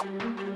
Archidons,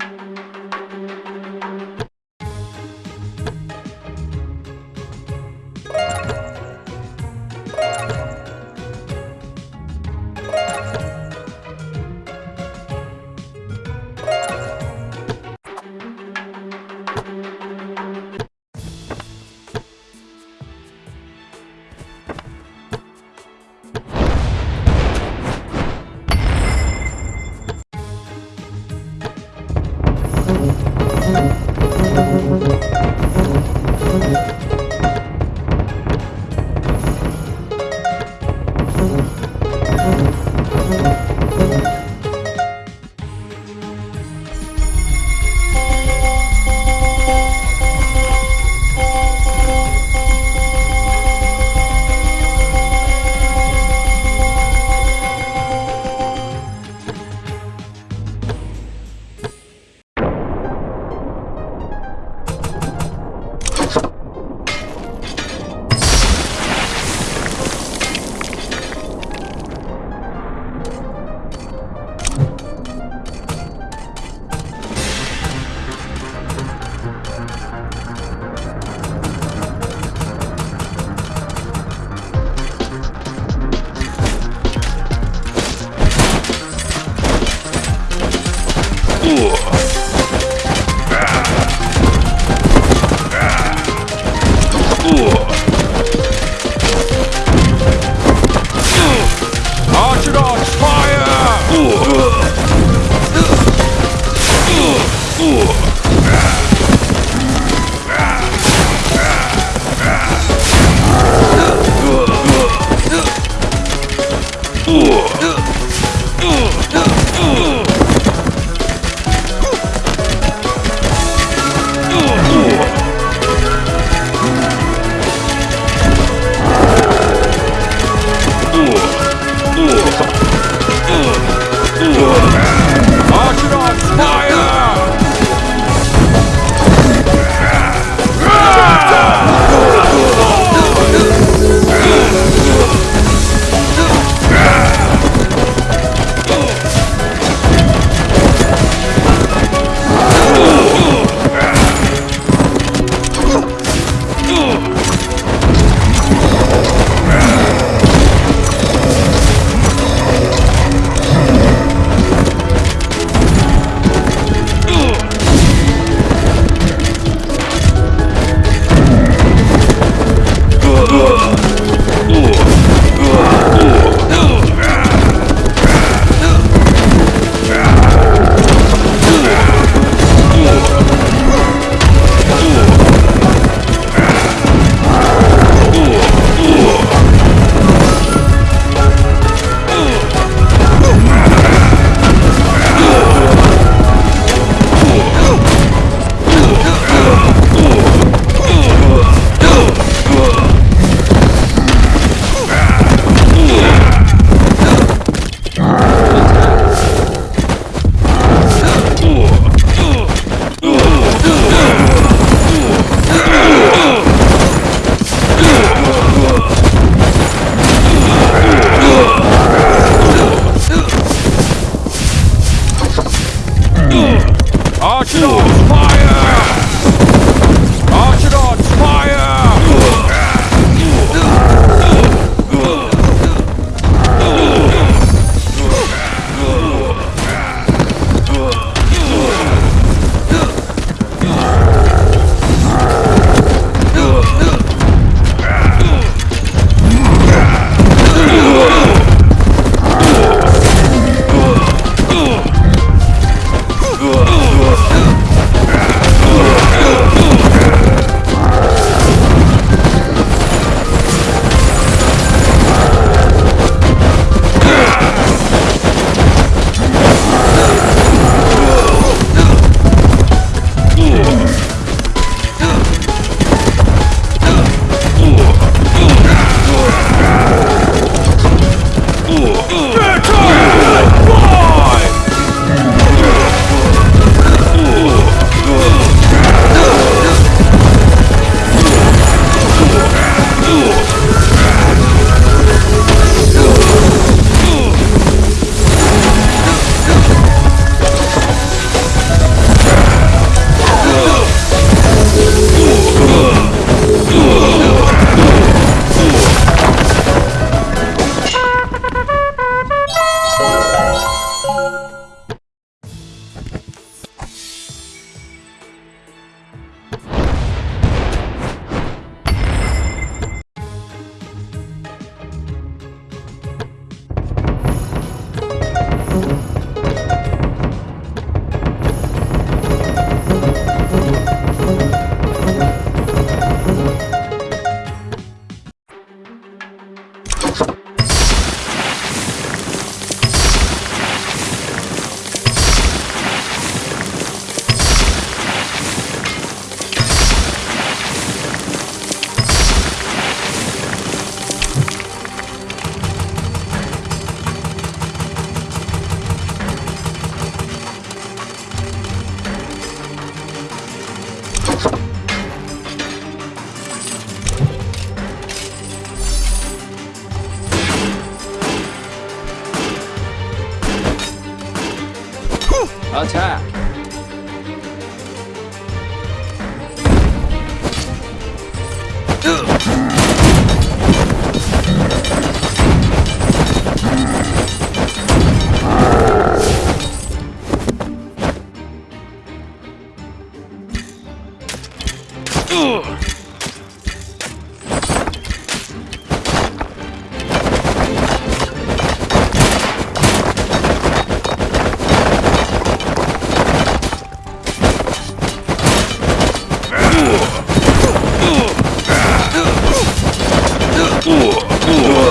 tool.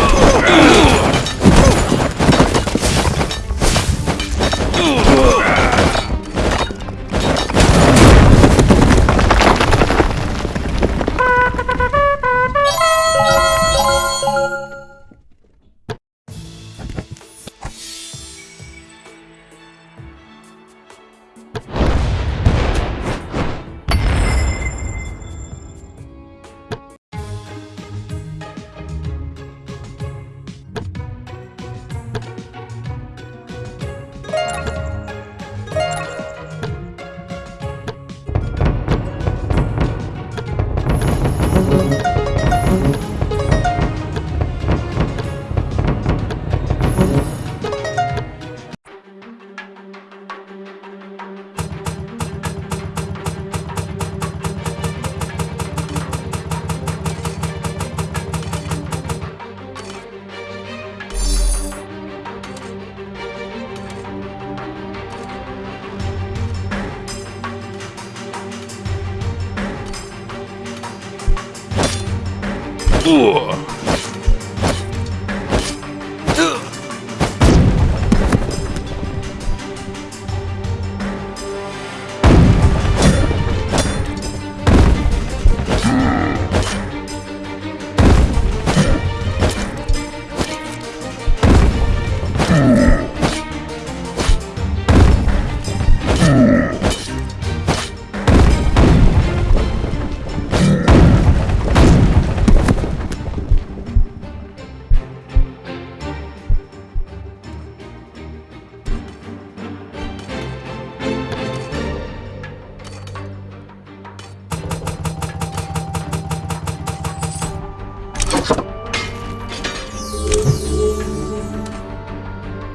不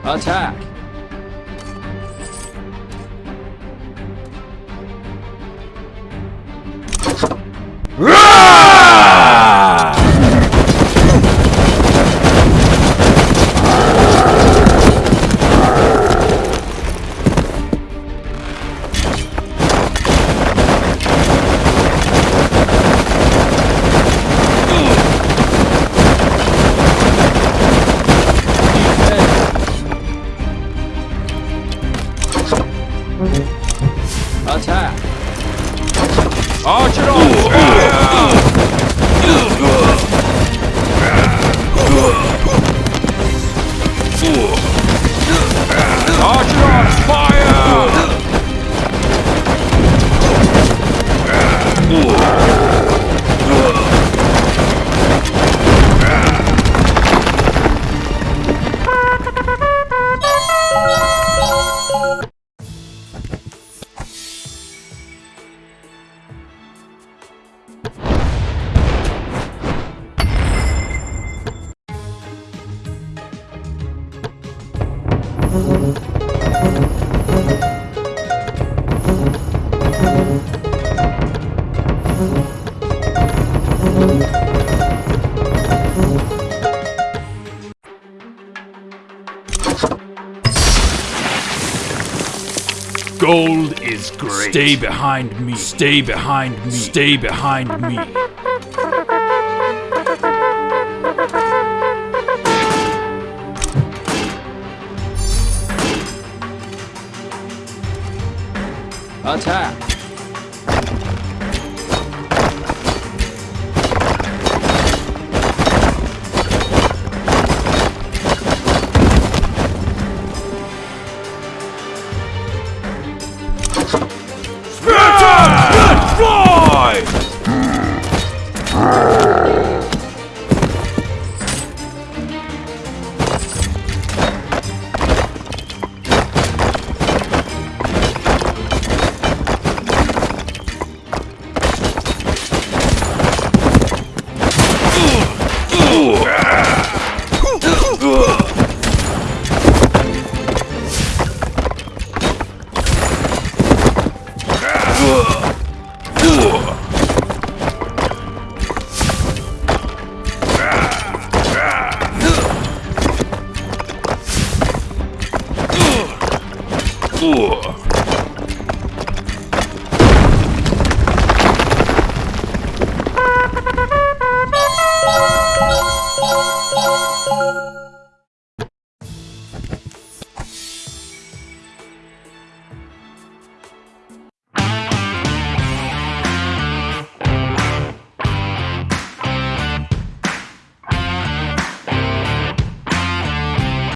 Attack! さあ。落ちろ Gold is great. Stay behind me. Stay behind me. Stay behind me. Attack!